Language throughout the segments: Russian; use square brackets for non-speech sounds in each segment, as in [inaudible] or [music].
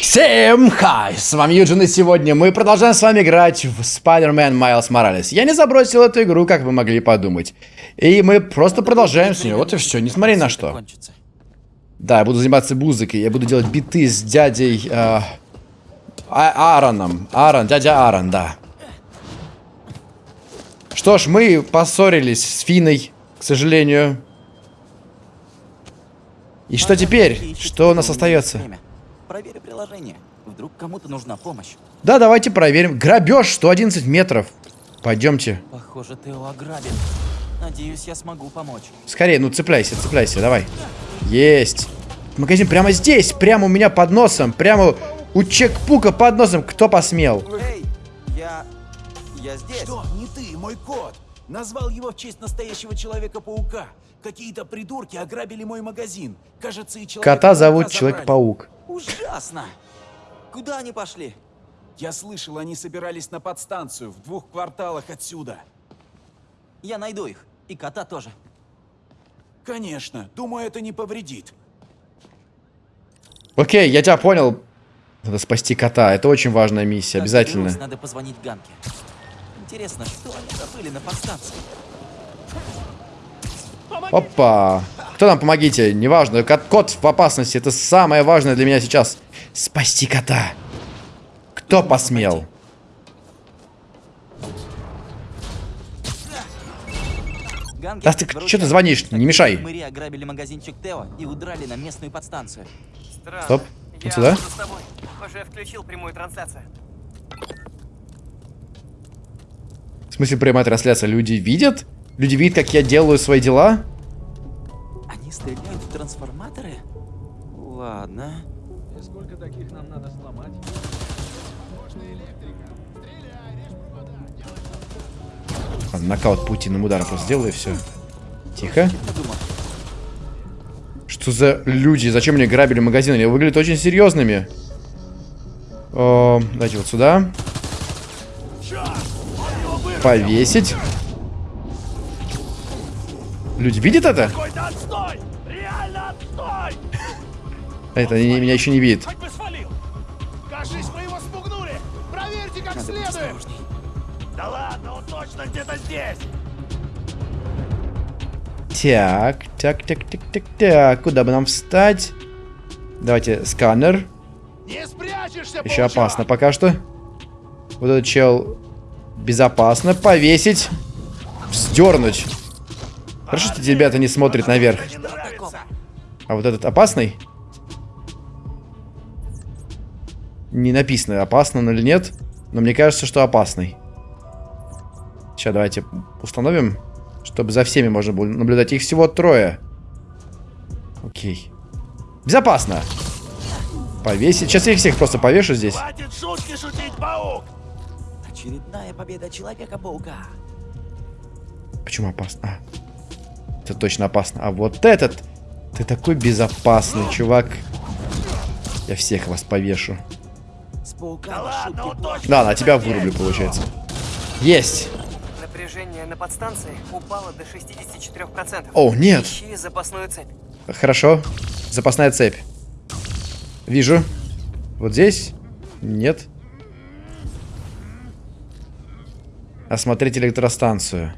Всем хай! С вами Юджин, и сегодня мы продолжаем с вами играть в Spider-Man Miles Morales. Я не забросил эту игру, как вы могли подумать. И мы просто продолжаем с нее. Вот и все, несмотря на что. Да, я буду заниматься музыкой, я буду делать биты с дядей... Э, а Аароном. Аарон, дядя Аарон, да. Что ж, мы поссорились с Финой, к сожалению. И что теперь? Что у нас остается? Проверь приложение. Вдруг кому-то нужна помощь. Да, давайте проверим. Грабеж 111 метров. Пойдемте. Похоже, Тео ограбен. Надеюсь, я смогу помочь. Скорее, ну цепляйся, цепляйся, давай. Есть. Магазин прямо здесь, прямо у меня под носом, прямо у чекпука под носом. Кто посмел? Эй, я... я здесь. Что? Не ты, мой кот. Назвал его в честь настоящего Человека-паука. Какие-то придурки ограбили мой магазин. Кажется, и человек Кота зовут Человек-паук. Ужасно. Куда они пошли? Я слышал, они собирались на подстанцию в двух кварталах отсюда. Я найду их. И кота тоже. Конечно, думаю, это не повредит. Окей, я тебя понял. Надо спасти кота. Это очень важная миссия, Как обязательно. Надо позвонить Ганке. Интересно, что они забыли на подстанции? Опа. Кто нам помогите? Неважно. Кот, кот в опасности. Это самое важное для меня сейчас. Спасти кота. Кто посмел? Да ты что ты звонишь? Не мешай. Мэри ограбили магазинчик Тео и удрали на местную подстанцию. Странно. Стоп. Вот сюда. Уже включил прямую трансляцию. В смысле прямая трансляция? Люди видят? Люди видят, как я делаю свои дела? Они стреляют в трансформаторы? Ладно. Ладно, нокаут паутинным ударом просто сделаю и все. Тихо. Что за люди? Зачем они грабили магазин? Они выглядят очень серьезными. О, давайте вот сюда. Повесить. Люди видят это? Какой-то отстой! Реально отстой! Это они меня еще не видят. Кажись, мы его спугнули! Проверьте как Надо следует! Да ладно, он точно где-то здесь! Так, так, так, так, так, так. Куда бы нам встать? Давайте сканер. Не спрячешься, Еще паучок! опасно пока что. Вот этот чел безопасно. Повесить. Вздернуть. Хорошо, что эти ребята не смотрят наверх. А вот этот опасный? Не написано, опасный он или нет. Но мне кажется, что опасный. Сейчас давайте установим, чтобы за всеми можно было наблюдать. Их всего трое. Окей. Безопасно. Повесить. Сейчас я их всех просто повешу здесь. Хватит шутки шутить, паук! Очередная победа Человека-паука. Почему опасно? А, это точно опасно. А вот этот... Ты такой безопасный, чувак. Я всех вас повешу. Да ладно, Да, на тебя вырублю, получается. Есть. Напряжение на подстанции упало до 64%. О, нет. Ищи запасную цепь. Хорошо. Запасная цепь. Вижу. Вот здесь? Нет. Осмотреть электростанцию.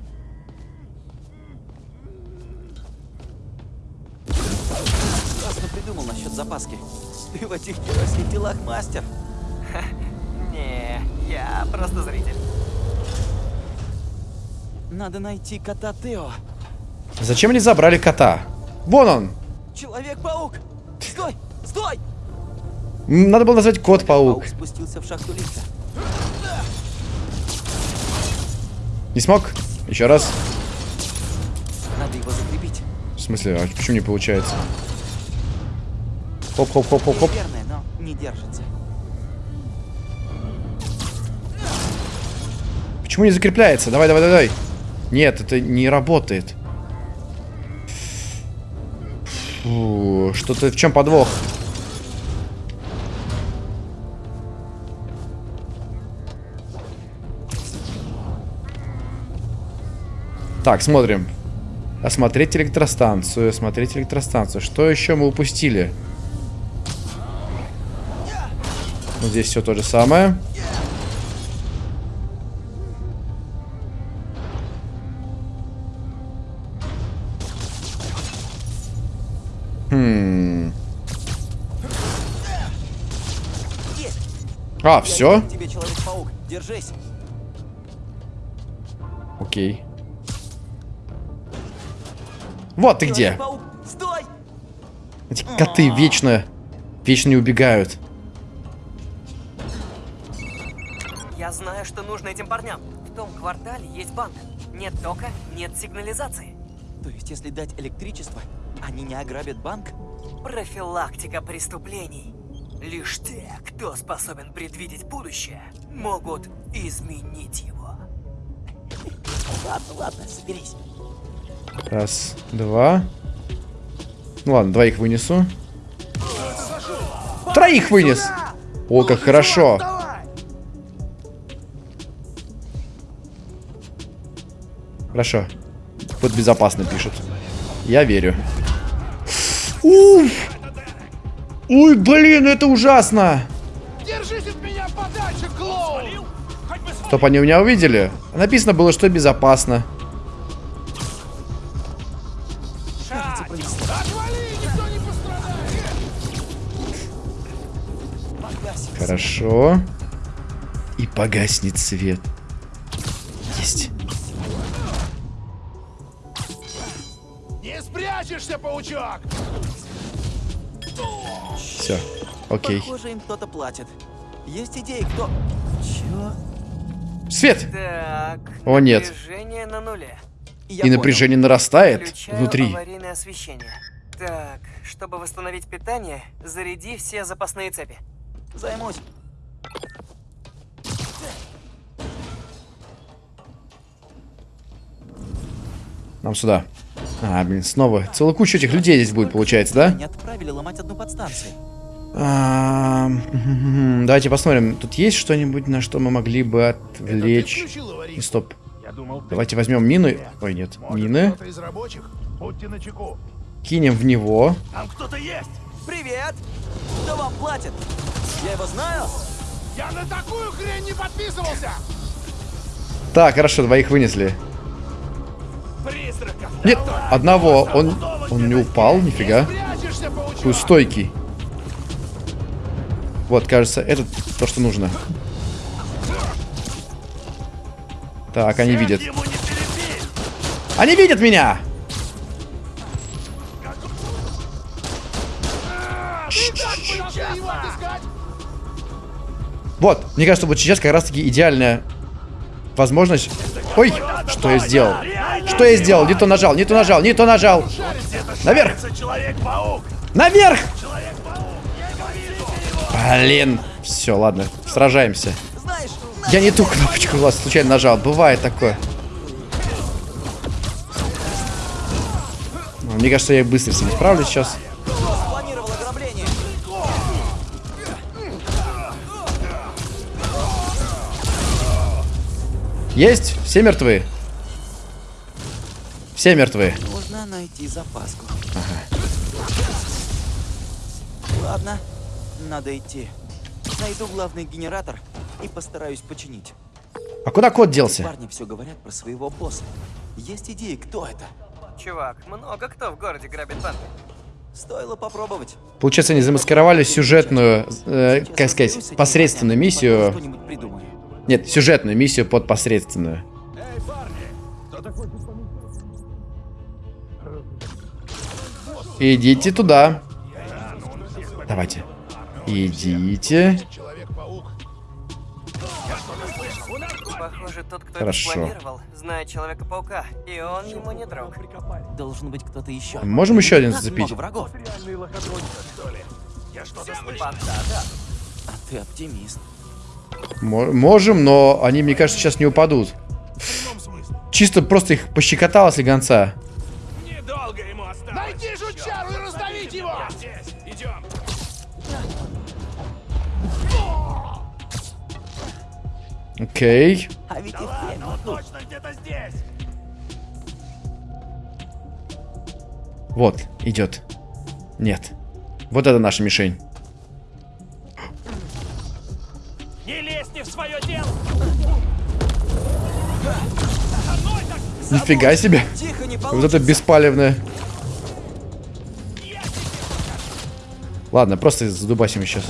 Мастер. [laughs] Не, я просто зритель. Надо найти кота Тео. Зачем они забрали кота? Вон он! Человек-паук! Стой! Стой! Надо было назвать кот-паук. Паук спустился в шахту лифта. Не смог? Еще раз. Надо его закрепить. В смысле, а почему не получается? Хоп-хоп-хоп-хоп-хоп. Верное, но не держится. Почему не закрепляется? Давай, давай, давай. Нет, это не работает. Что-то в чем подвох? Так, смотрим. Осмотреть электростанцию, осмотреть электростанцию. Что еще мы упустили? Вот здесь все то же самое. Хм. А, все? Окей. Вот ты где. Эти коты вечно, вечно не убегают. Нужно этим парням. В том квартале есть банк. Нет тока, нет сигнализации. То есть, если дать электричество, они не ограбят банк? Профилактика преступлений. Лишь те, кто способен предвидеть будущее, могут изменить его. Ладно, ладно, соберись. Раз, два. Ну ладно, двоих вынесу. Троих вынес! О, как хорошо. Хорошо. Вот безопасно пишут. Я верю. Уф! Ой, блин, это ужасно! Держись от меня подальше, клоун! Хоть бы с- Чтоб они меня увидели. Написано было, что безопасно. Отвали, никто не пострадает! Хорошо. И погаснет свет. Паучок! Все. Окей. Похоже, им кто-то платит. Есть идеи, кто... Чё? Свет! Так. О, нет. Напряжение на нуле. Я И понял. напряжение нарастает Включаю внутри. аварийное освещение. Так, чтобы восстановить питание, заряди все запасные цепи. Займусь. Нам сюда. А, блин, снова. Целая куча этих людей здесь будет, получается, да? Не отправили ломать одну подстанцию. А, [laughs] Давайте посмотрим. Тут есть что-нибудь, на что мы могли бы отвлечь? аварийку? Стоп. Давайте возьмем мины. Ой, нет. Мины. Кинем в него. Там кто-то есть! Привет! Кто вам платит? Я его знаю? Я на такую хрень не подписывался! Так, хорошо, двоих вынесли. Нет, одного. Он, он не упал, нифига. Какой стойкий. Вот, кажется, это то, что нужно. Так, они видят. Они видят меня! Вот, мне кажется, вот сейчас как раз-таки идеальная возможность... Ой, что я сделал? Что я сделал? Не то нажал, не то нажал, не то нажал. Наверх! Наверх! Блин. Все, ладно, сражаемся. Я не ту кнопочку вас случайно нажал. Бывает такое. Мне кажется, я быстро с ним справлюсь сейчас. Есть? Все мертвы? Все мертвы. Нужно найти запаску. Ладно, надо идти. Найду главный генератор и постараюсь починить. А куда кот делся? Парни все говорят про своего босса. Есть идеи, кто это? Чувак, много кто в городе грабит банки. Стоило попробовать. Получается, они замаскировали сюжетную, э, как сказать, посредственную миссию. Нет, сюжетную миссию под посредственную. Идите туда. Давайте. Идите. Человек-паук! Похоже, тот, кто Хорошо. это спланировал, знает Человека-паука, и он ему не друг. Должен быть кто-то еще. Можем еще один зацепить? врагов. Я что-то слышу. А ты оптимист. Мо- Можем, но они, мне кажется, сейчас не упадут. Чисто просто их пощекотало слегонца. Недолго ему осталось. Найди жучару и раздавить его! здесь. Идем. Окей. А ведь их время тут. Точно где-то здесь. Вот, идет. Нет. Вот это наша мишень. Лезь не в свое дело! Нифига себе. Тихо, не Вот это беспалевное. Ладно, просто задубасим сейчас.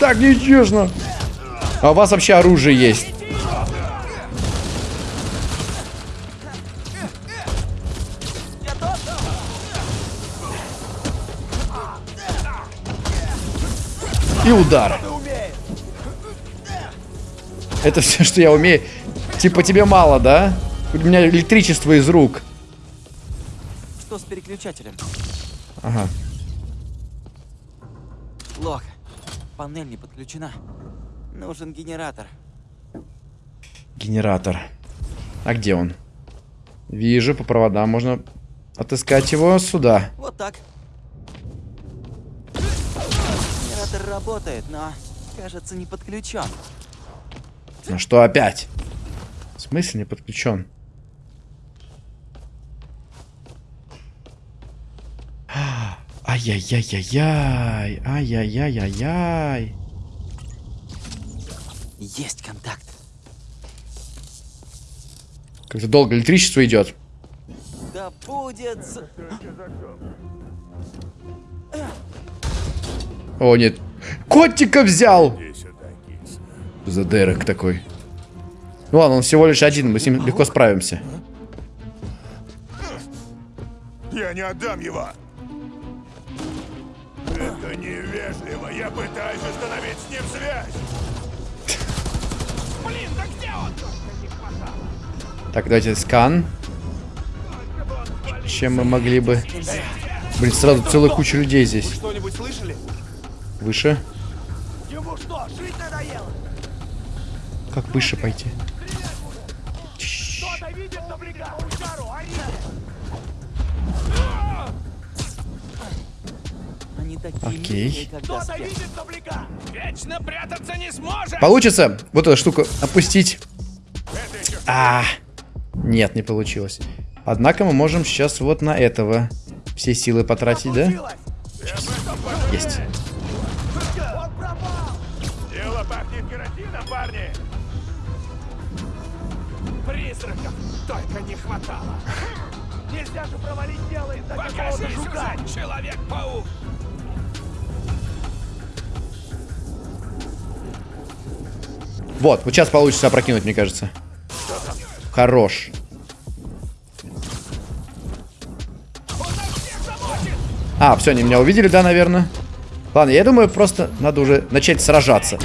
Так нечестно. А у вас вообще оружие есть. И удар. Это все, что я умею. Типа тебе мало, да? У меня электричество из рук. Что с переключателем? Ага. Плохо. Панель не подключена. Нужен генератор. Генератор. А где он? Вижу, по проводам можно отыскать его сюда. Вот так. Генератор работает, но, кажется, не подключен. Ну что опять? В смысле не подключен? Ай-яй-яй-яй-яй. Ай-яй-яй-яй-яй. Есть контакт. Как-то долго электричество идет. Да будет... О, нет. Котика взял! За Дерек такой. Ну ладно, он всего лишь один, мы с ним легко справимся. Я не отдам его! Это невежливо! Я пытаюсь установить с ним связь! Блин, да где он? Так, давайте скан. Чем мы могли бы... Блин, сразу целая куча людей здесь. Что-нибудь слышали? Выше. Ему что, жить надоело? Как выше пойти? Кто-то видит добряка? Паучару, ори! Они такие Окей. Получится вот эту штуку опустить. А, нет, не получилось. Однако мы можем сейчас вот на этого все силы потратить, да? Есть. Хватало! [laughs] Нельзя же провалить дело из-за какого-то жука! Человек-паук! Вот, вот сейчас получится опрокинуть, мне кажется. Хорош. А, все, они меня увидели, да, наверное? Ладно, я думаю, просто надо уже начать сражаться.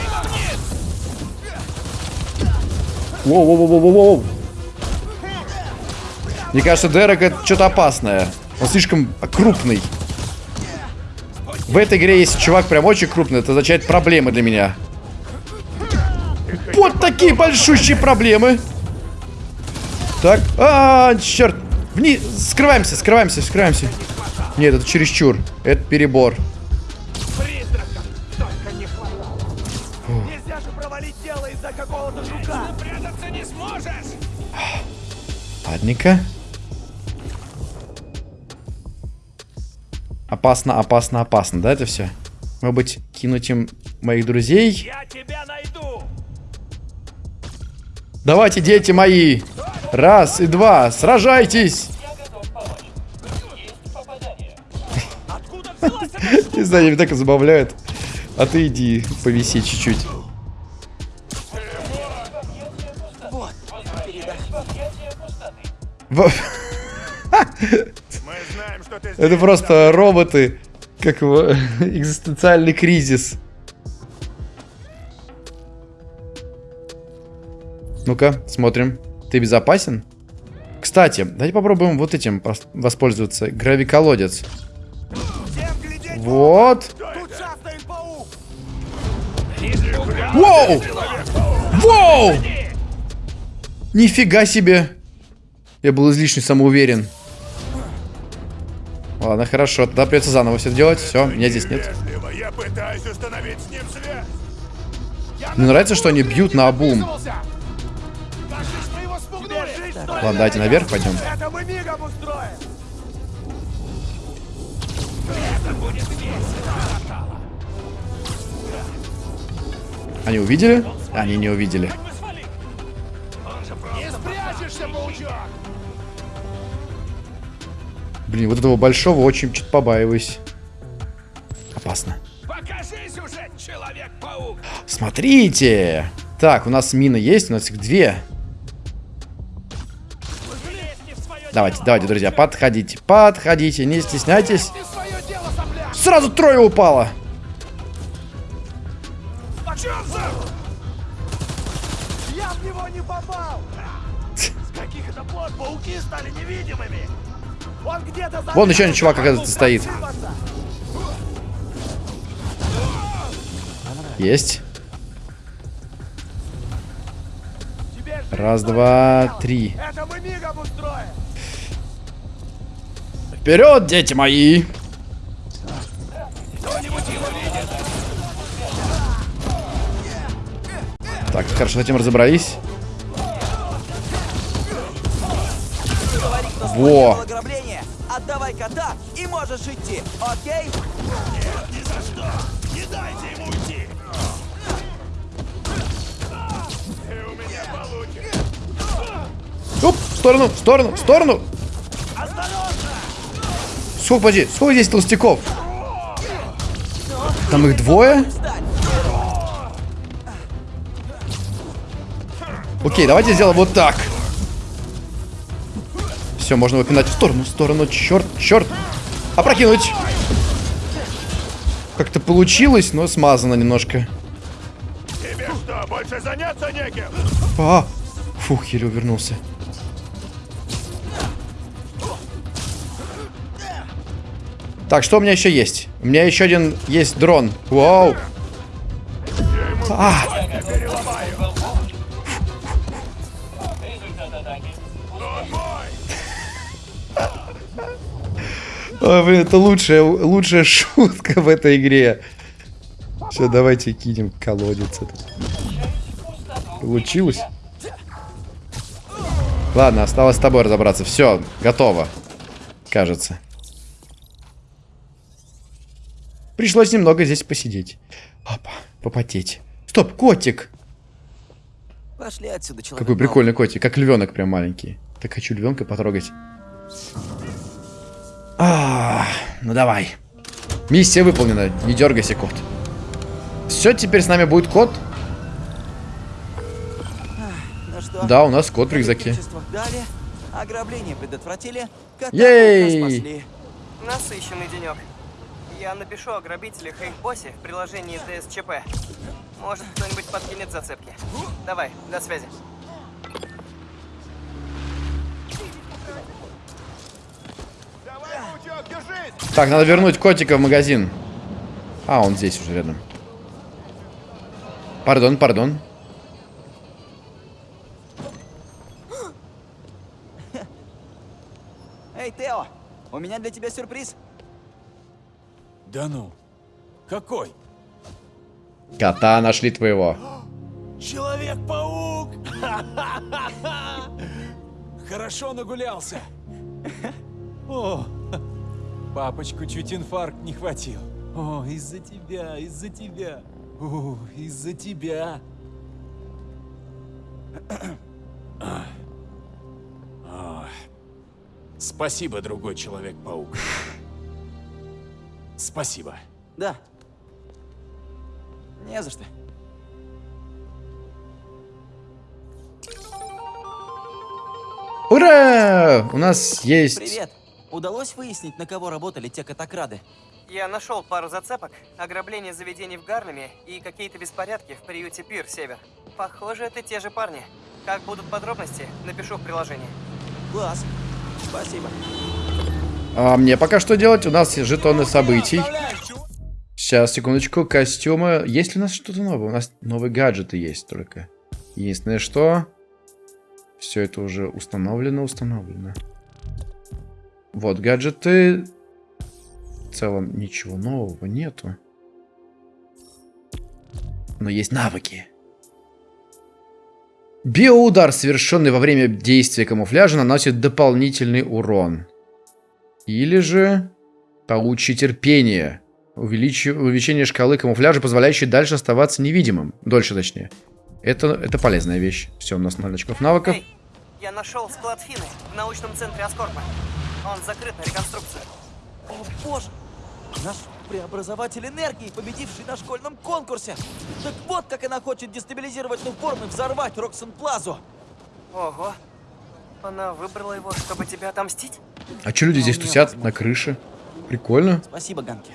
Воу-воу-воу-воу-воу. Мне кажется, Дерек это что-то опасное. Он слишком крупный. В этой игре, если чувак прям очень крупный, это означает проблемы для меня. Вот такие большущие проблемы. Так, а, черт. Вниз, скрываемся, скрываемся, скрываемся. Нет, это чересчур. Это перебор. Призраков Опасно, опасно, опасно, да, это все? Может быть, кинуть им моих друзей? Я тебя найду! Давайте, дети мои! Раз и два, сражайтесь! [laughs] Не знаю, меня так забавляют. А ты иди, повиси чуть-чуть. [laughs] [laughs] Это просто роботы, как его [laughs] экзистенциальный кризис. Ну-ка, смотрим. Ты безопасен? Кстати, давайте попробуем вот этим воспользоваться. Гравиколодец. Вот. Воу! Воу! Нифига себе! Я был излишне самоуверен. Ладно, хорошо, тогда придется заново все делать. Все, меня здесь нет. Я. Мне нравится, что они бьют на обум. Ладно, давайте наверх пойдем. Они увидели? Они не увидели. Не спрячешься, паучок! Блин, вот этого большого очень чуть побаиваюсь. Опасно. Покажись уже, Человек-паук! Смотрите! Так, у нас мины есть, у нас их две. Давайте, дело, давайте, друзья, подходите, подходите, не стесняйтесь. Дело! Сразу трое упало. Я в него не попал! [laughs] С каких это пор пауки стали невидимыми? Вон еще один чувак, оказывается, стоит. Есть. Раз, два, три. Вперед, дети мои! Так, хорошо, с этим разобрались. Во. Отдавай кота и можешь идти, окей? Ни за что! Не дайте ему уйти! Ты у меня получишь! Оп, в сторону, в сторону, в сторону. Сколько, подожди, сколько здесь толстяков? Там их двое? Окей, давайте сделаем вот так. Все, можно выпинать в сторону, в сторону. Черт, черт. Опрокинуть. Как-то получилось, но смазано немножко. Тебе что, больше заняться неким? А, фух, еле увернулся. Так, что у меня еще есть? У меня еще один есть дрон. Вау. А, Ой, блин, это лучшая, лучшая [laughs] шутка в этой игре. Все, давайте кинем колодец этот. Получилось? Ладно, осталось с тобой разобраться. Все, готово. Кажется. Пришлось немного здесь посидеть. Опа, попотеть. Стоп, котик. Пошли отсюда, человек. Какой прикольный котик, как львенок прям маленький. Так хочу львенка потрогать. А, ну давай. Миссия выполнена. Не дергайся, кот. Все, теперь с нами будет кот. Ну? Да, у нас кот в рюкзаке. дали, ограбление предотвратили, кота Ей! Насыщенный денек. Я напишу о грабителях и их боссе в приложении ДСЧП. Может, кто-нибудь подкинет зацепки. Давай, до связи. Так, надо вернуть котика в магазин. А, он здесь уже рядом. Пардон, пардон. Эй, Тео, у меня для тебя сюрприз. Да ну. Какой? Кота нашли твоего. Человек-паук! [laughs] Хорошо нагулялся. О, папочку чуть инфаркт не хватил. О, из-за тебя, из-за тебя. О, из-за тебя. Спасибо, другой Человек-паук. Спасибо. Да. Не за что. Ура! У нас есть... Привет. Удалось выяснить, на кого работали те катакрады? Я нашел пару зацепок, ограбление заведений в Гарлеме и какие-то беспорядки в приюте Пир Север. Похоже, это те же парни. Как будут подробности, напишу в приложении. Класс. Спасибо. А мне пока что делать? У нас есть жетоны событий. Сейчас, секундочку, костюмы. Есть ли у нас что-то новое? У нас новые гаджеты есть только. Единственное, что... Все это уже установлено, установлено. Вот, гаджеты. В целом, ничего нового нету. Но есть навыки. Биоудар, совершенный во время действия камуфляжа, наносит дополнительный урон. Или же паучье терпение. Увеличи- Увеличение шкалы камуфляжа, позволяющей дальше оставаться невидимым. Дольше, точнее. Это, это полезная вещь. Все, у нас 0 очков навыков. Эй, я нашел склад Фины в научном центре Аскорпа. Он закрыт на реконструкцию. О боже! Наш преобразователь энергии, победивший на школьном конкурсе. Так вот, как она хочет дестабилизировать Нуформ и взорвать Роксон Плазу. Ого. Она выбрала его, чтобы тебя отомстить? А что люди здесь тусят на крыше? Прикольно. Спасибо, Ганки.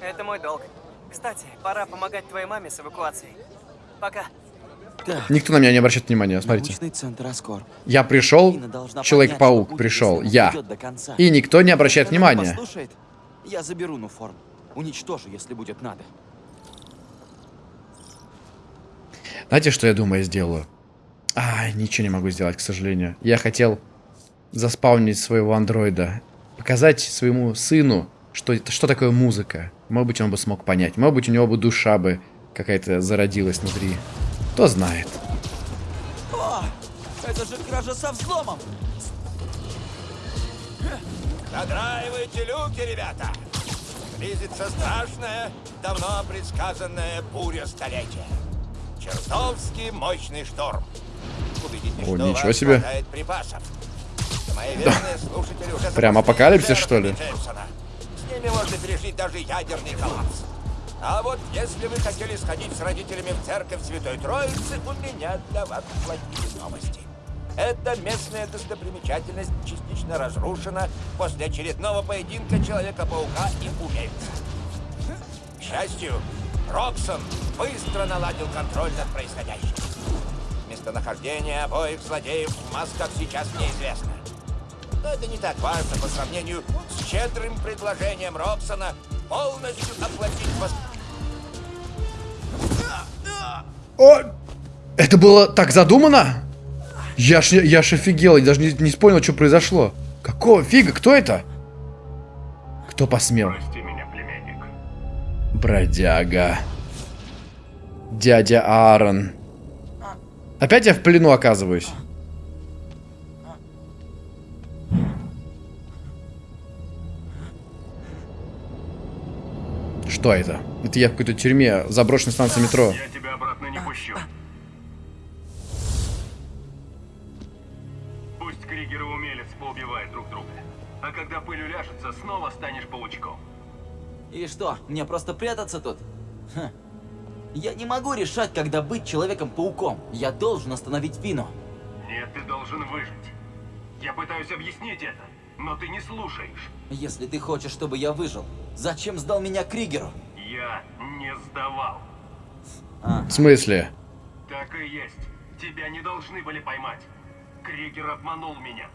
Это мой долг. Кстати, пора помогать твоей маме с эвакуацией. Пока. Так, Никто на меня не обращает внимания, смотрите. Я пришел, Человек-паук пришел, я. И никто не обращает внимания. послушает, я заберу Нуформ. Уничтожу, если будет надо. Знаете, что я думаю, я сделаю? А, ничего не могу сделать, к сожалению. Я хотел заспаунить своего андроида. Показать своему сыну, что, что такое музыка. Может быть, он бы смог понять. Может быть, у него бы душа бы какая-то зародилась внутри. Кто знает. О, это же кража со взломом! Задраивайте люки, ребята! Близится страшная, давно предсказанная буря столетия. Чертовски мощный шторм. Убедитесь, О, что ничего себе. припасов. Уже Прям апокалипсис, что ли? Джеймсона. С ними можно пережить даже ядерный коллапс. А вот если вы хотели сходить с родителями в церковь Святой Троицы, у меня для вас плохие новости. Эта местная достопримечательность частично разрушена после очередного поединка Человека-паука и умельца. К счастью, Роксон быстро наладил контроль над происходящим. Местонахождение обоих злодеев в масках сейчас неизвестно. Но это не так важно по сравнению с щедрым предложением Роксона полностью оплатить вас... О! Это было так задумано? Я ж, я ж офигел, я даже не, не понял, что произошло. Какого фига? Кто это? Кто посмел? Прости меня, племянник. Бродяга. Дядя Аарон. Опять я в плену оказываюсь. Что это? Это я в какой-то тюрьме, заброшенной станции метро. Я тебя обратно не пущу. Пусть Кригер и Умелец поубивают друг друга. А когда пыль уляжется, снова станешь паучком. И что, мне просто прятаться тут? Ха. Я не могу решать, когда быть Человеком-пауком. Я должен остановить Фину. Нет, ты должен выжить. Я пытаюсь объяснить это, но ты не слушаешь. Если ты хочешь, чтобы я выжил, зачем сдал меня Кригеру? Я не сдавал. В смысле? Так и есть. Тебя не должны были поймать. Кригер обманул меня.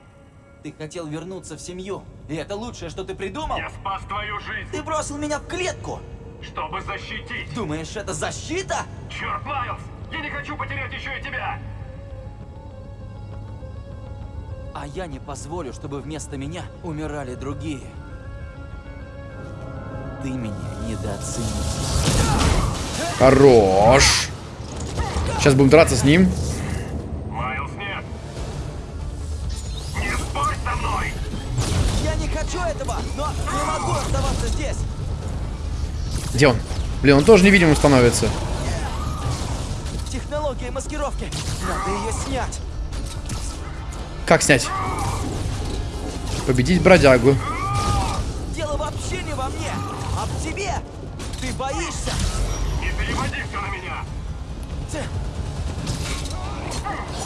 Ты хотел вернуться в семью, и это лучшее, что ты придумал? Я спас твою жизнь, Ты бросил меня в клетку! чтобы защитить. Думаешь, это защита? Черт, Майлз! Я не хочу потерять еще и тебя! А я не позволю, чтобы вместо меня умирали другие. Ты меня недооценил. Хорош. Сейчас будем драться с ним. Майлз, нет! Не спорь со мной! Я не хочу этого, но не могу оставаться здесь. Где он? Блин, он тоже невидимым становится. Технология маскировки. Надо ее снять. Как снять? Победить бродягу. Дело вообще не во мне, а в тебе. Ты боишься. Не переводи все на меня!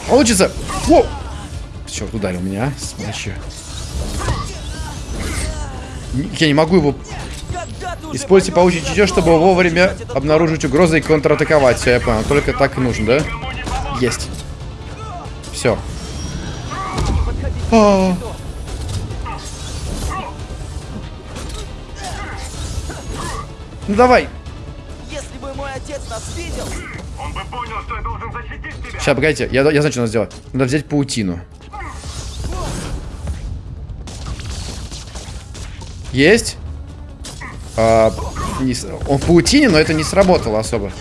Получится! Воу! Черт, ударил меня. Смачу. Я не могу его... Используйте я чутье, чтобы вовремя обнаружить угрозы и контратаковать. Все, я понял. Только так и нужно, да? Есть. Все. А, Ну давай. Если бы мой отец нас видел, Он бы понял, что я должен защитить тебя! Сейчас, погодите. Я, я знаю, что надо сделать. Надо взять паутину. Есть? А, не он в паутине, но это не сработало особо.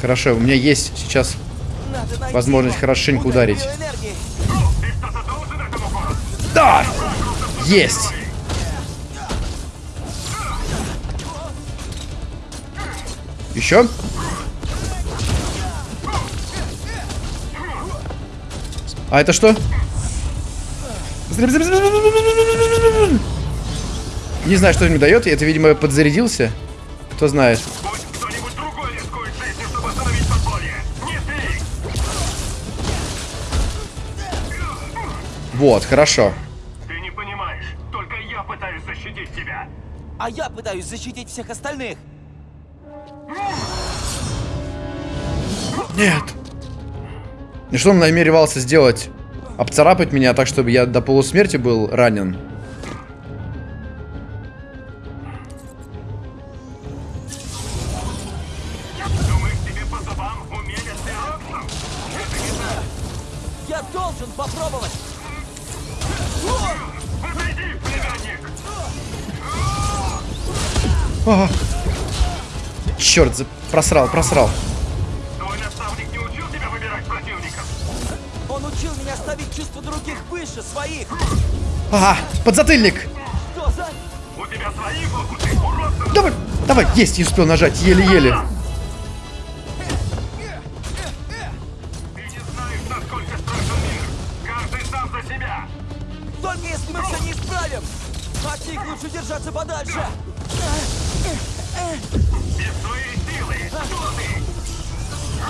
Хорошо, у меня есть сейчас возможность хорошенько ударить. Да! Есть! Еще? А это что? Не знаю, что мне дает. Это, видимо, подзарядился. Кто знает. Вот, хорошо. Ты не понимаешь. Только я пытаюсь защитить тебя. А я пытаюсь защитить всех остальных. Нет. И что он намеревался сделать? Обцарапать меня так, чтобы я до полусмерти был ранен? Черт, за- просрал, просрал. Твой наставник не учил тебя выбирать противников? Он учил меня ставить чувства других выше своих. Ага, подзатыльник. Что за... У тебя свои фокусы, уродцы! Давай, давай, есть, не успел нажать, еле-еле.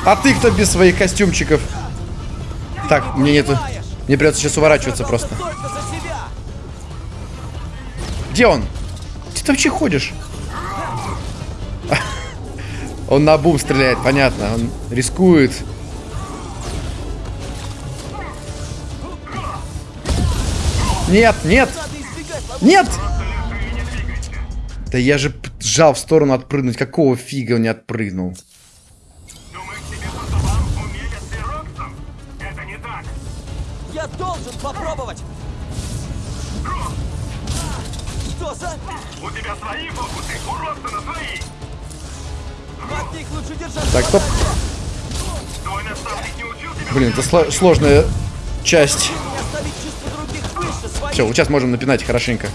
А ты кто без своих костюмчиков? Так, мне нету. Мне придется сейчас уворачиваться просто. Где он? Где ты вообще ходишь? [laughs] Он на бум стреляет, понятно. Он рискует. Нет, нет, нет! Да я же сжал в сторону отпрыгнуть. Какого фига он не отпрыгнул? Я должен попробовать. Что за... У тебя свои фокусы, у Роксона свои. От них лучше держаться Так, стоп. Твой наставник не учил тебя Блин, это сло- сложная часть. Все, вот сейчас можем напинать хорошенько.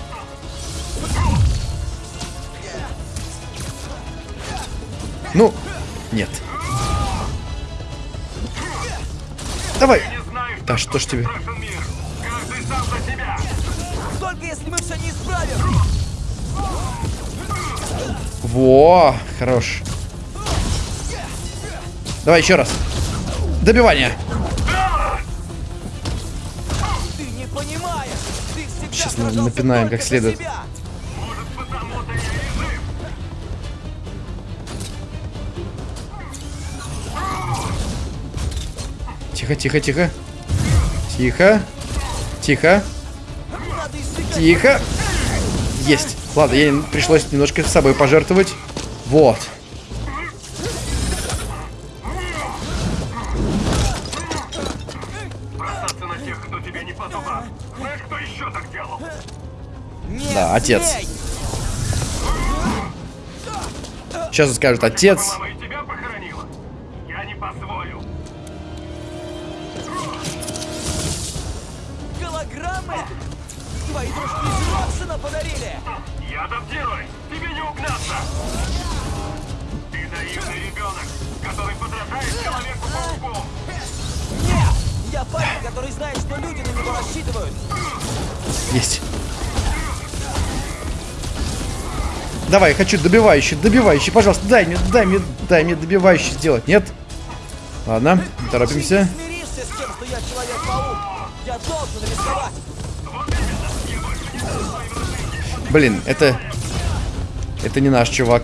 Ну, нет. Давай. Да что ж тебе? Только если мы все не исправим. Во, хорош. Давай еще раз. Добивание. Ты не понимаешь. Ты Сейчас напинаем как следует. Тихо, тихо, тихо. Тихо. Тихо. Тихо. Есть. Ладно, ей пришлось немножко с собой пожертвовать. Вот. Бросаться на тех, кто тебе не по зубам. Знаешь, кто еще так делал? Не Да, отец. Сейчас он скажет отец. Твои дружки из Роксона подарили! Я адаптируюсь. Тебе не угнаться. Ты наивный ребенок, который подражает Человеку-пауку. Нет! Я парень, который знает, что люди на него рассчитывают. Есть. Давай, хочу добивающий, добивающий, пожалуйста, дай мне, дай мне, дай мне добивающий сделать. Нет? Ладно, торопимся. Ты смиришься с тем, что я Человек-паук. Я должен рисковать. Блин, это... Это не наш чувак.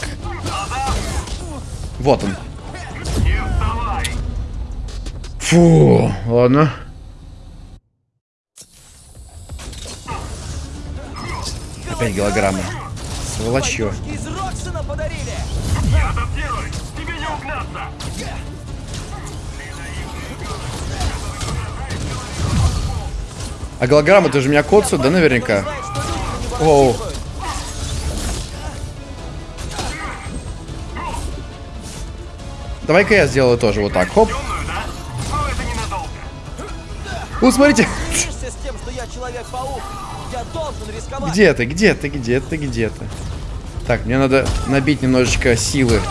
Вот он. Фу, ладно. Опять голограммы. Угнаться. А голограммы тоже меня коцают, да, наверняка? Оу. Давай-ка я сделаю тоже вот так. Хоп. Ну, смотрите. Где ты, где ты, где ты, где ты? Так, мне надо набить немножечко силы.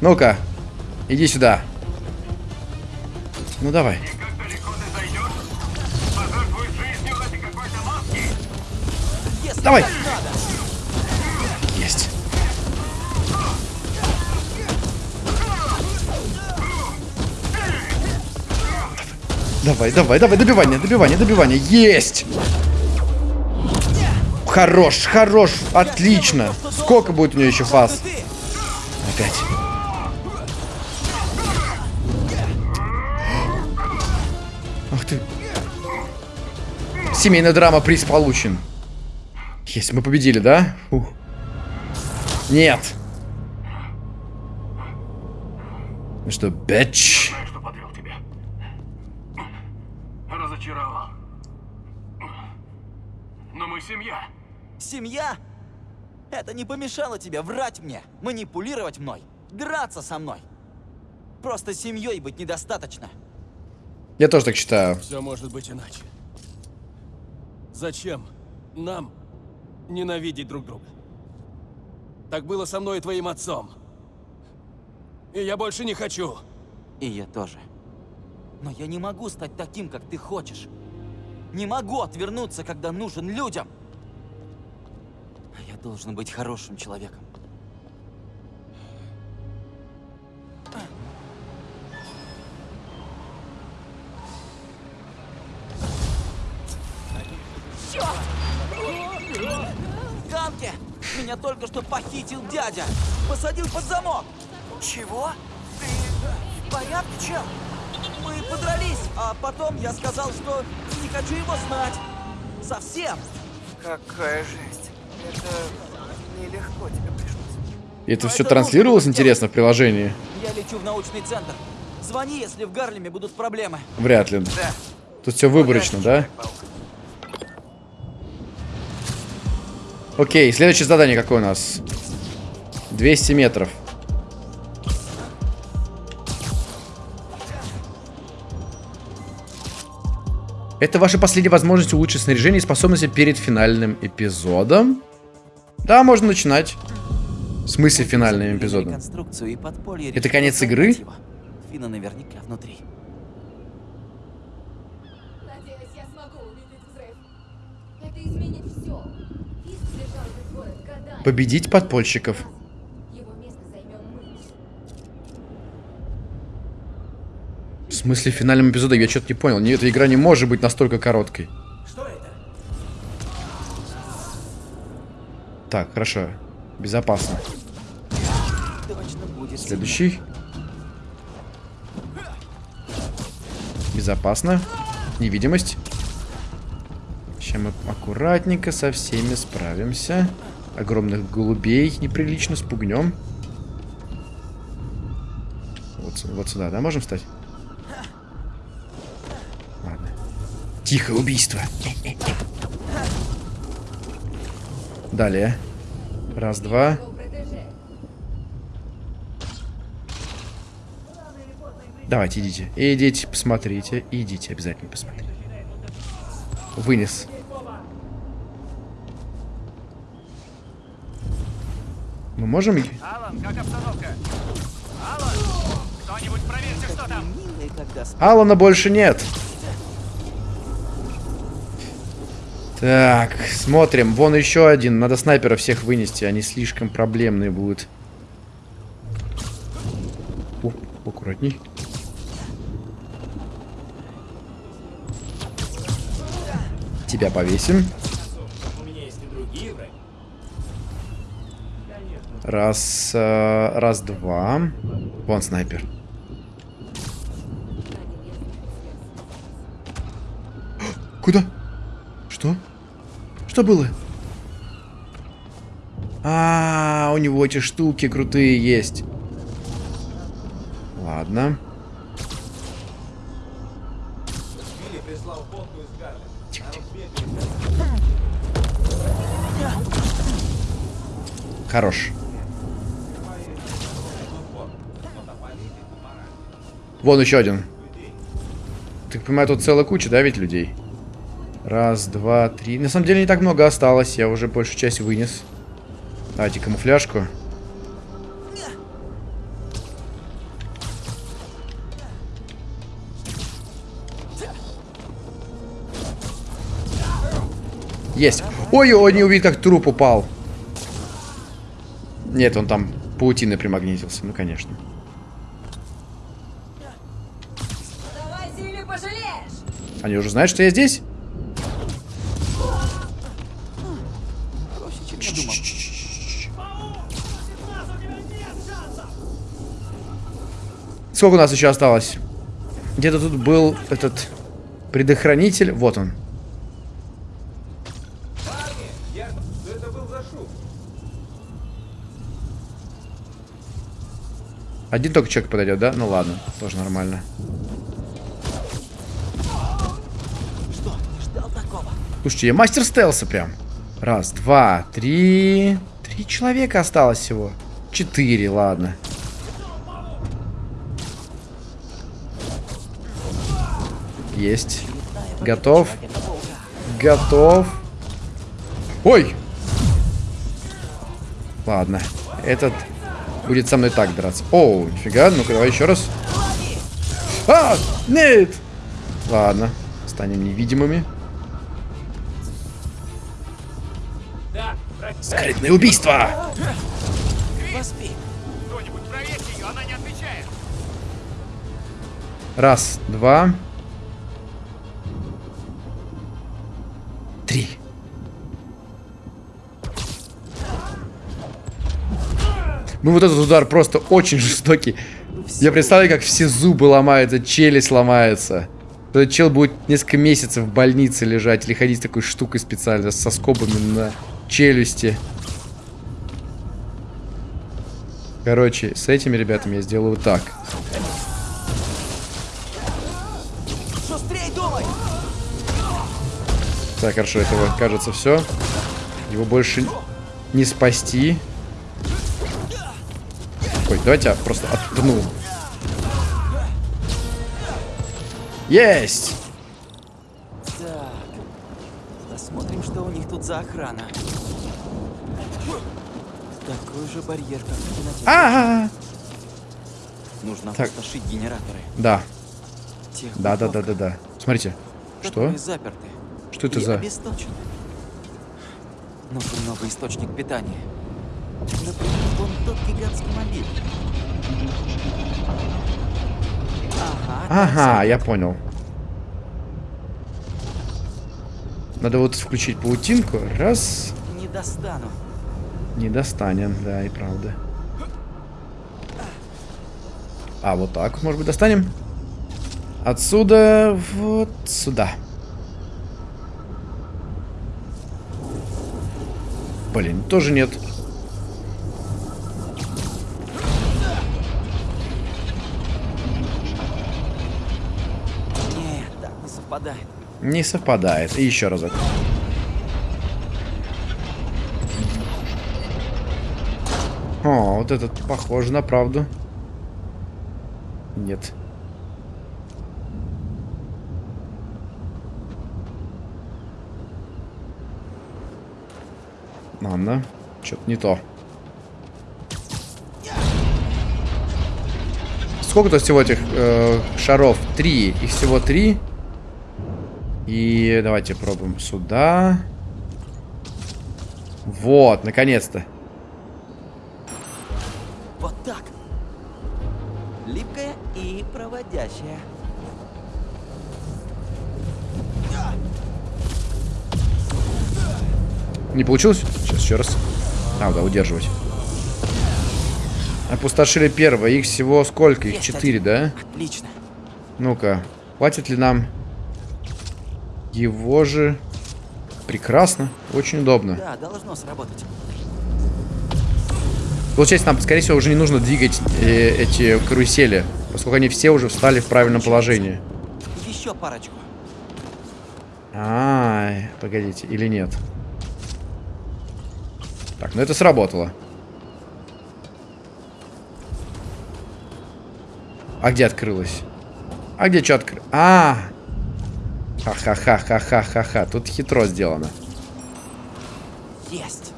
Ну-ка, иди сюда. Ну давай. Давай. Надо. Давай, давай, давай, добивание, добивание, добивание. Есть! Хорош, хорош, отлично. Сколько будет у нее еще фаз? Опять. Ах ты. Семейная драма, приз получен. Есть, мы победили, да? Фух. Нет. Ну что, бэч? Знаю, что подвел тебя. Разочаровал. Но мы семья. Семья? Это не помешало тебе врать мне, манипулировать мной, драться со мной. Просто семьей быть недостаточно. Я тоже так считаю. Все может быть иначе. Зачем нам ненавидеть друг друга? Так было со мной и твоим отцом. И я больше не хочу. И я тоже. Но я не могу стать таким, как ты хочешь. Не могу отвернуться, когда нужен людям. А я должен быть хорошим человеком. Ганки! Меня только что похитил дядя! Посадил под замок! Чего? Ты в порядке, чел? Мы подрались, а потом я сказал, что не хочу его знать. Совсем. Какая жесть. Это нелегко тебе пришлось. И это Но все это транслировалось, интересно, в приложении? Я лечу в научный центр. Звони, если в Гарлеме будут проблемы. Вряд ли. Да. Тут все выборочно, да? Человек-паук. Окей, следующее задание какое у нас? 200 метров. Это ваша последняя возможность улучшить снаряжение и способности перед финальным эпизодом. Да, можно начинать. В смысле финальным эпизодом? Это конец игры? Фина наверняка внутри. Надеюсь, я смогу увидеть взрыв. Это изменит все. Фиск держал этот город годами. Победить подпольщиков. Его место займем мы. В смысле финальным эпизодом? Я что-то не понял. Не, эта игра не может быть настолько короткой. Что это? Так, хорошо. Безопасно. Следующий. Безопасно. Невидимость. Сейчас мы аккуратненько со всеми справимся. Огромных голубей неприлично спугнем. Вот, вот сюда, да, можем встать? Тихое убийство. Далее. Раз, два. Давайте, идите. Идите, посмотрите. Идите, обязательно посмотрите. Вынес. Мы можем... Алан, как обстановка? Алан! Кто-нибудь проверьте, что там! Милые, когда сп- Алана больше нет. Так, смотрим. Вон еще один. Надо снайпера всех вынести. Они слишком проблемные будут. О, аккуратней. Тебя повесим. Раз, э, раз, два. Вон снайпер. [gasps] Куда? Что было? А, у него эти штуки крутые есть. Ладно. Хорош. Вон еще один. Так понимаю, тут целая куча, да, ведь людей? Раз, два, три. На самом деле не так много осталось. Я уже большую часть вынес. Давайте камуфляжку. Есть. Ой, он не увидит, как труп упал. Нет, он там паутины примагнитился. Ну, конечно. Они уже знают, что я здесь? Сколько у нас еще осталось? Где-то тут был этот предохранитель. Вот он. Один только человек подойдет, да? Ну ладно, тоже нормально. Что? Слушайте, я мастер стелса прям. Раз, два, три... Три человека осталось всего. Четыре, ладно. Есть. Готов. Готов. Ой! Ладно. Этот будет со мной так драться. Оу, нифига. Ну-ка, давай еще раз. А! Нет! Ладно. Станем невидимыми. Скрытное убийство! Раз, два. Ну вот этот удар просто очень жестокий. Я представляю, как все зубы ломаются, челюсть ломается. Этот чел будет несколько месяцев в больнице лежать или ходить с такой штукой специально, со скобами на челюсти. Короче, с этими ребятами я сделаю вот так. Так, хорошо, этого кажется все. Его больше не спасти. Ой, давайте я просто отпну. Есть! Так. Посмотрим, что у них тут за охрана. Такой же барьер, как в кинотеатре. А, -а, -а. Нужно Так. опустошить генераторы. Да, Тех да, да, да, да, да. Смотрите, что? заперты. Что это и за? обесточены. Нужен новый источник питания. Например, вон тот гигантский мобиль. Ага. Ага, я понял. Надо вот включить паутинку. Раз. Не достану. Не достанем, да, и правда. А, вот так, может быть, достанем? Отсюда вот сюда. Блин, тоже. Нет, Не совпадает. И еще разок. О, вот этот похоже на правду. Нет. Ладно. Что-то не то. Сколько-то всего этих э, шаров? Три. Их всего три. И давайте пробуем сюда. Вот, наконец-то. Вот так. Липкая и проводящая. Не получилось? Сейчас еще раз. А, да, удерживать. Опустошили первое. Их всего сколько? Их четыре, да? Отлично. Ну-ка. Хватит ли нам его же? Прекрасно. Очень удобно. Да, должно сработать. Получается, нам, скорее всего, уже не нужно двигать э, эти карусели, поскольку они все уже встали в правильном положении. Еще парочку. А, погодите, или нет? Так, ну это сработало. А где открылось? А где что открылось? А! Ха-ха-ха-ха-ха-ха-ха. Тут хитро сделано. Есть.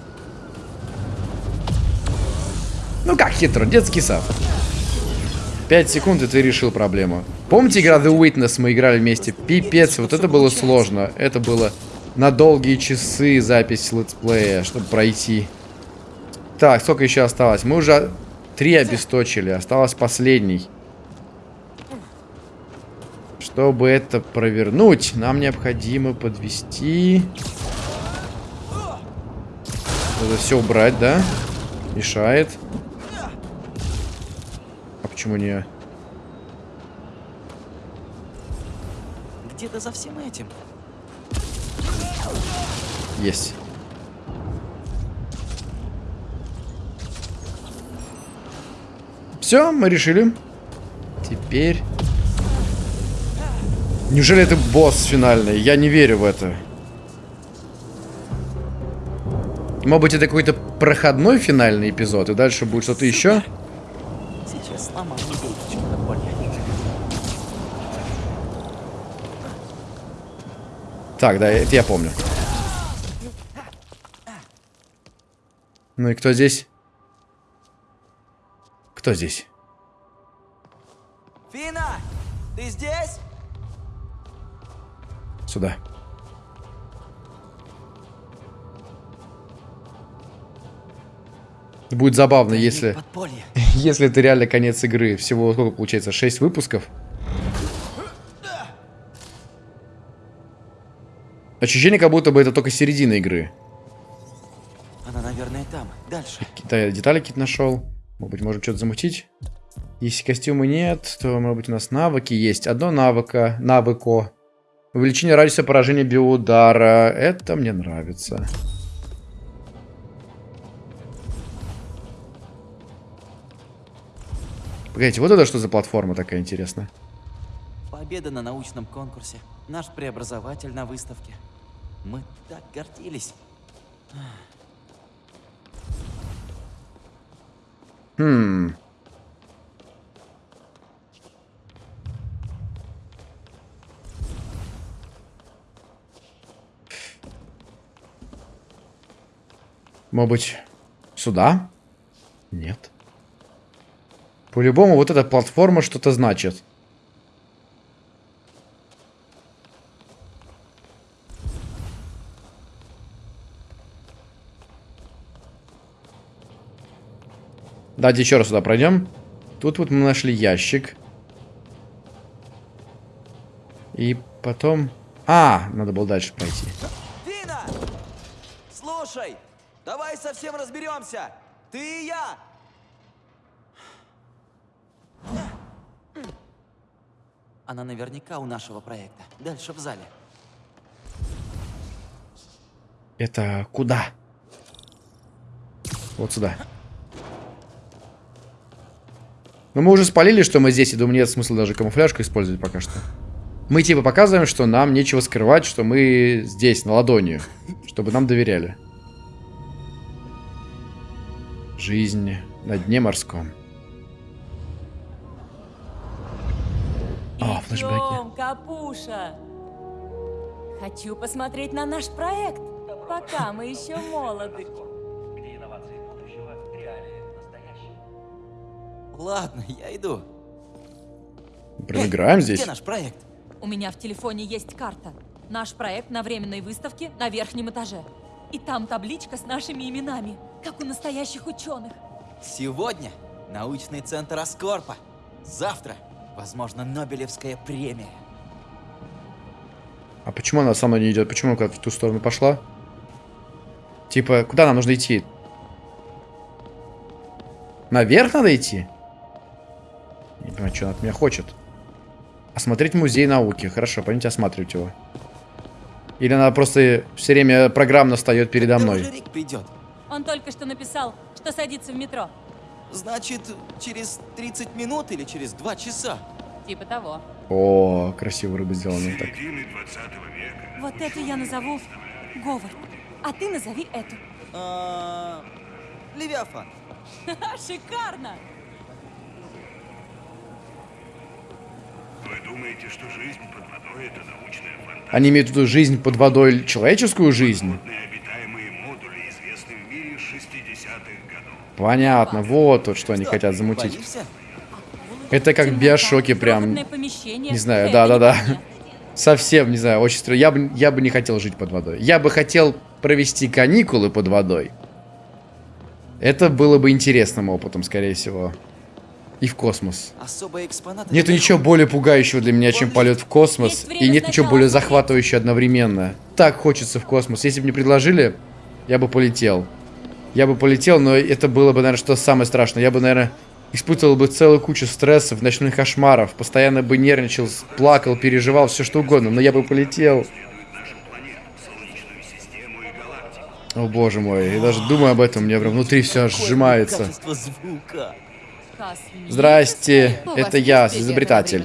Ну как хитро, детский сад. Пять секунд, и ты решил проблему. Помните игра The Witness? Мы играли вместе. Пипец, вот это было сложно. Это было на долгие часы запись летсплея, чтобы пройти. Так, сколько еще осталось? Мы уже три обесточили, осталось последний. Чтобы это провернуть, нам необходимо подвести. Это все убрать, да? Мешает. А почему не... Где-то за всем этим. Есть. Все, мы решили. Теперь... Неужели это босс финальный? Я не верю в это. Может быть, это какой-то проходной финальный эпизод, и дальше будет что-то еще? Сейчас. Так, да, это я помню. Ну и кто здесь? Кто здесь? Фина, ты здесь? Сюда. Будет забавно, если... [laughs] Если это реально конец игры. Всего сколько получается? 6 выпусков? Ощущение, как будто бы это только середина игры. Она, наверное, там. Дальше. Какие-то детали какие-то нашел. Может быть, можем что-то замутить? Если костюмы нет, то, может быть, у нас навыки есть. Одно навыка, навыко. Увеличение радиуса поражения биоудара. Это мне нравится. Погодите, вот это что за платформа такая интересная? Победа на научном конкурсе. Наш преобразователь на выставке. Мы так гордились. Хм. Быть, сюда? Нет. По-любому вот эта платформа что-то значит. Давайте еще раз сюда пройдем. Тут вот мы нашли ящик. И потом... А, надо было дальше пройти. Фина! Слушай, давай совсем разберемся. Ты и я. Она наверняка у нашего проекта. Дальше в зале. Это куда? Вот сюда. Но мы уже спалили, что мы здесь, и думаю, нет смысла даже камуфляжку использовать пока что. Мы типа показываем, что нам нечего скрывать, что мы здесь, на ладони. Чтобы нам доверяли. Жизнь на дне морском. А, флешбеки. Капуша. Хочу посмотреть на наш проект, пока мы еще молоды. Ладно, я иду. Прям играем Эй, здесь. Где наш проект? У меня в телефоне есть карта. Наш проект на временной выставке на верхнем этаже. И там табличка с нашими именами, как у настоящих ученых. Сегодня научный центр Аскорпа. Завтра, возможно, Нобелевская премия. А почему она со мной не идет? Почему куда-то в ту сторону пошла? Типа, куда нам нужно идти? Наверх надо идти? Не понимаю, что она от меня хочет. Осмотреть музей науки. Хорошо, пойдемте осматривать его. Или она просто все время программно встает передо мной. Рик придет? Он только что написал, что садится в метро. Значит, через 30 минут или через 2 часа? Типа того. О, красиво рыба сделана. Так. Середины 20 века. Вот эту я назову Говард. А ты назови эту. А, Левиафан. [laughs] Шикарно! Вы думаете, что жизнь под водой это научная фантастика? Они имеют в виду жизнь под водой, человеческую жизнь? Понятно, вот вот что они хотят замутить. Это как биошоке прям. Не знаю, да-да-да. совсем, не знаю, очень странно. Я бы, я бы не хотел жить под водой. Я бы хотел провести каникулы под водой. Это было бы интересным опытом, скорее всего. И в космос. Нету ничего более пугающего для меня, чем полет в космос. И нет ничего более захватывающего одновременно. Так хочется в космос. Если бы мне предложили, я бы полетел. Я бы полетел, но это было бы, наверное, что самое страшное. Я бы, наверное, испытывал бы целую кучу стрессов, ночных кошмаров. Постоянно бы нервничал, плакал, переживал, все что угодно. Но я бы полетел. О боже мой, я даже думаю об этом, у меня прям внутри все сжимается. Здрасте, это я, изобретатель.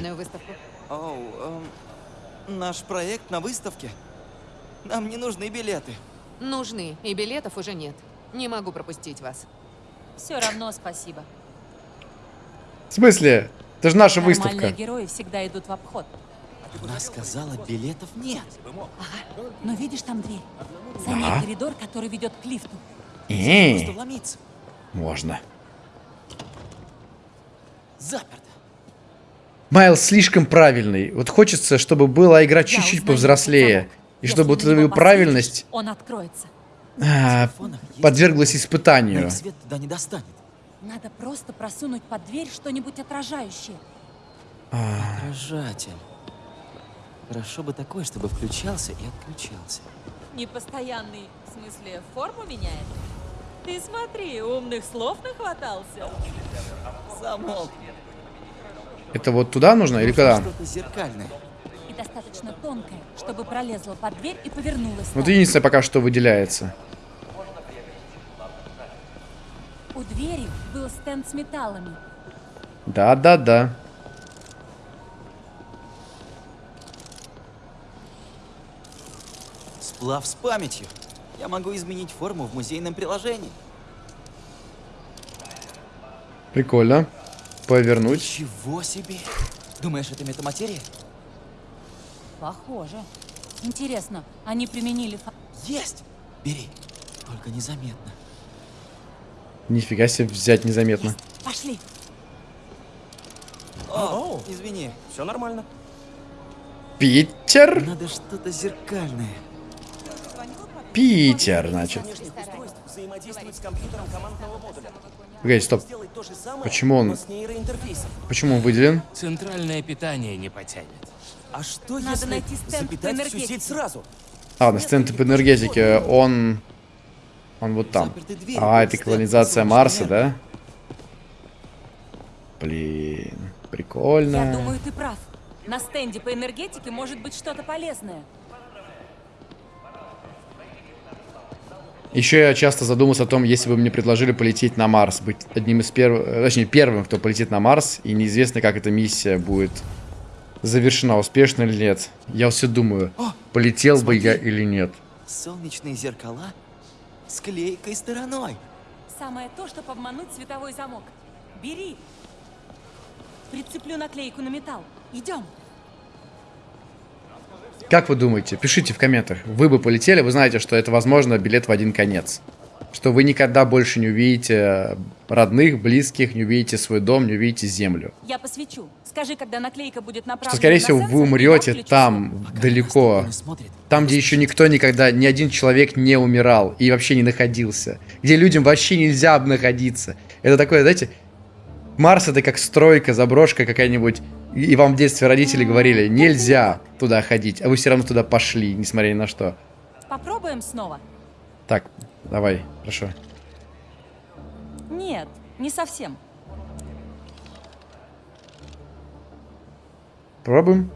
наш проект на выставке? Нам не нужны билеты. Нужны, и билетов уже нет. Не могу пропустить вас. Все равно спасибо. В смысле? Это же наша Нормальные выставка. герои всегда идут в обход. Она сказала, билетов нет. Но видишь там дверь? За ней Ага. коридор, который ведет к лифту. Просто вломиться. можно. Заперто. Майл слишком правильный. Вот хочется, чтобы была игра чуть-чуть повзрослее. И Если чтобы вот посветишь, правильность Он откроется. А, есть- подверглась испытанию. свет туда не достанет. Надо просто просунуть под дверь что-нибудь отражающее. Отражатель. Хорошо бы такой, чтобы включался и отключался. Непостоянный, в смысле, форму меняет? Ты смотри, умных слов нахватался. Замок. Это вот туда нужно или куда? Что-то зеркальное. И достаточно тонкое, чтобы пролезла под дверь и повернулась. Вот единственное пока что выделяется. У двери был стенд с металлами. Да-да-да. Сплав с памятью. Я могу изменить форму в музейном приложении. Прикольно. Повернуть. Чего себе? Думаешь, это метаматерия? Похоже. Интересно, они применили... фа- Есть! Бери. Только незаметно. Нифига себе взять незаметно. Пошли. О, извини. Все нормально. Питер? Надо что-то зеркальное. Питер, значит. Погоди, стоп. Почему он-. Почему он выделен? Центральное питание не потянет. А что Надо если найти стенд по запитать всю сеть сразу? А, на стенд по энергетике. Он... Он вот там. А, это колонизация Марса, да? Блин, прикольно. Я думаю, ты прав. На стенде по энергетике может быть что-то полезное. Еще я часто задумался о том, если бы мне предложили полететь на Марс, быть одним из первых, э, точнее первым, кто полетит на Марс, и неизвестно, как эта миссия будет завершена, успешно или нет. Я все думаю, полетел бы я смотри. или нет. Солнечные зеркала с клейкой стороной. Самое то, чтобы обмануть световой замок. Бери. Прицеплю наклейку на металл. Идем. Как вы думаете? Пишите в комментах. Вы бы полетели, вы знаете, что это, возможно, билет в один конец. Что вы никогда больше не увидите родных, близких, не увидите свой дом, не увидите землю. Я посвечу. Скажи, когда наклейка будет направлена Что, скорее всего, вы умрете там, Пока она далеко. Там, где еще никто никогда, ни один человек не умирал и вообще не находился. Где людям вообще нельзя находиться. Это такое, знаете, Марс это как стройка, заброшка какая-нибудь. И вам в детстве родители говорили, нельзя туда ходить, а вы все равно туда пошли, несмотря ни на что. Попробуем снова. Так, давай, хорошо. Нет, не совсем. Пробуем.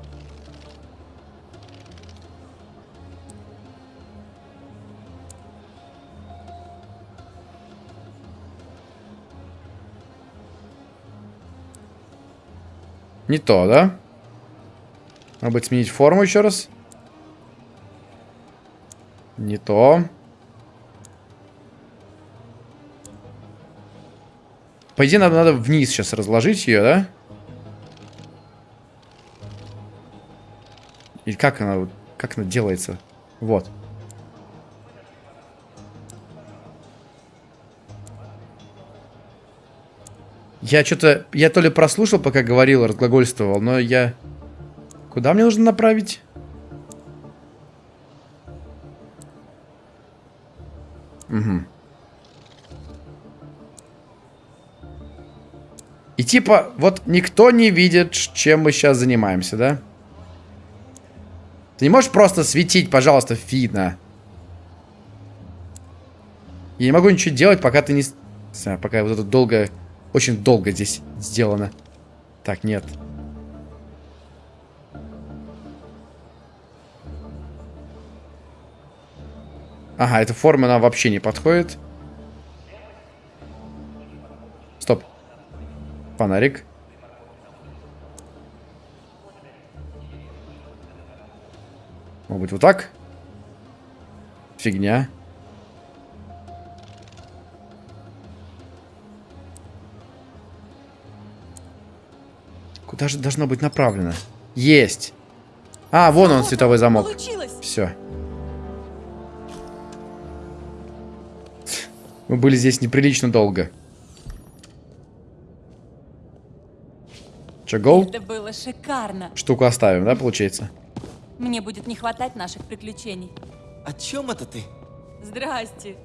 Не то, да? Надо будет сменить форму еще раз. Не то. По идее, нам надо вниз сейчас разложить ее, да? И как она, как она делается? Вот. Я что-то... Я то ли прослушал, пока говорил, разглагольствовал, но я... Куда мне нужно направить? Угу. И типа, вот никто не видит, чем мы сейчас занимаемся, да? Ты не можешь просто светить, пожалуйста, видно. Я не могу ничего делать, пока ты не... знаю, пока вот это долго... Очень долго здесь сделано. Так, нет. Ага, эта форма нам вообще не подходит. Фонарик. Может быть, вот так? Фигня. Куда же должно быть направлено? Есть. А, вон он, световой замок. Получилось! Все. Мы были здесь неприлично долго. Че, гоу? Это было шикарно. Штуку оставим, да, получается? Мне будет не хватать наших приключений. О чем это ты? Здрасте.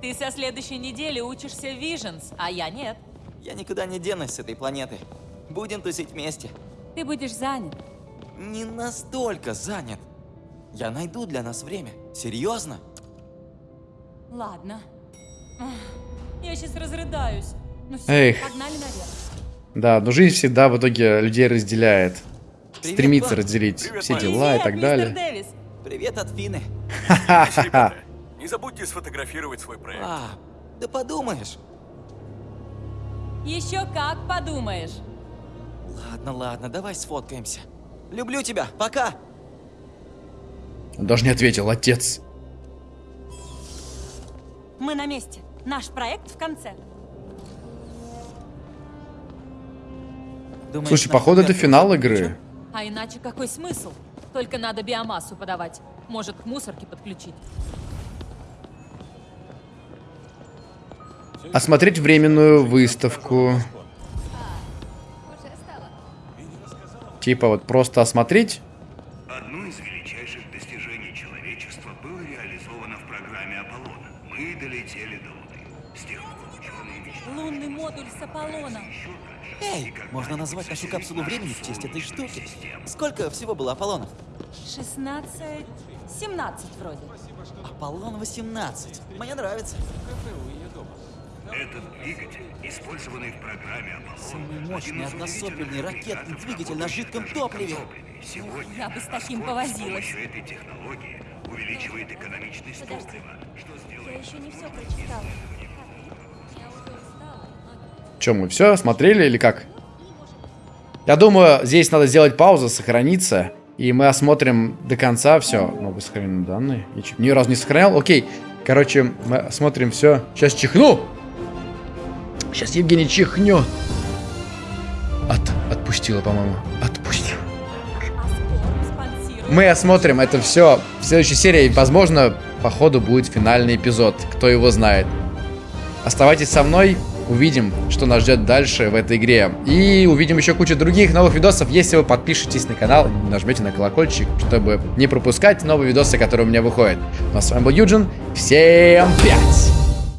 Ты со следующей недели учишься в Visions, а я нет. Я никуда не денусь с этой планеты. Будем тусить вместе. Ты будешь занят. Не настолько занят. Я найду для нас время. Серьезно? Ладно. Я сейчас разрыдаюсь. Ну все, Эх. погнали наверх. Да, но жизнь всегда в итоге людей разделяет. Привет, Стремится Бан. разделить Привет, все дела и Привет, так мистер далее. Дэвис. Привет от Фины. Ха-ха-ха. Не забудьте сфотографировать свой проект. А, да подумаешь. Еще как подумаешь. Ладно, ладно, давай сфоткаемся. Люблю тебя, пока. Он даже не ответил, отец. Мы на месте. Наш проект в конце. Думаешь, Слушай, походу это финал игры. А иначе какой смысл? Только надо биомассу подавать. Может, к мусорке подключить. Осмотреть временную выставку. Типа вот просто осмотреть. Одно из величайших достижений человечества было реализовано в программе Аполлона. Мы долетели до Луны. С тех пор ученые мечтали Лунный модуль с Аполлона. Эй, можно назвать нашу капсулу времени в честь этой штуки. Сколько всего было Аполлонов? 16... 17 вроде. Аполлон 18. Мне нравится. Этот двигатель, использованный в программе Аполлон, Самый мощный односопельный ракетный двигатель на жидком топливе. Сегодня Я бы с таким повозилась. С помощью этой технологии увеличивает экономичность топлива, что Я сделает еще не все прочитала. Чем мы все смотрели или как? Я думаю, здесь надо сделать паузу, сохраниться. И мы осмотрим до конца все. Новые сохраненные данные. Я ни разу не сохранял. Окей. Короче, мы осмотрим все. Сейчас чихну. Сейчас Евгений чихнет. От, отпустила, по-моему. Отпустила. Мы осмотрим это все в следующей серии. Возможно, по ходу будет финальный эпизод. Кто его знает. Оставайтесь со мной. Увидим, что нас ждет дальше в этой игре. И увидим еще кучу других новых видосов, если вы подпишетесь на канал, нажмете на колокольчик, чтобы не пропускать новые видосы, которые у меня выходят. Ну а с вами был Юджин. Всем пять!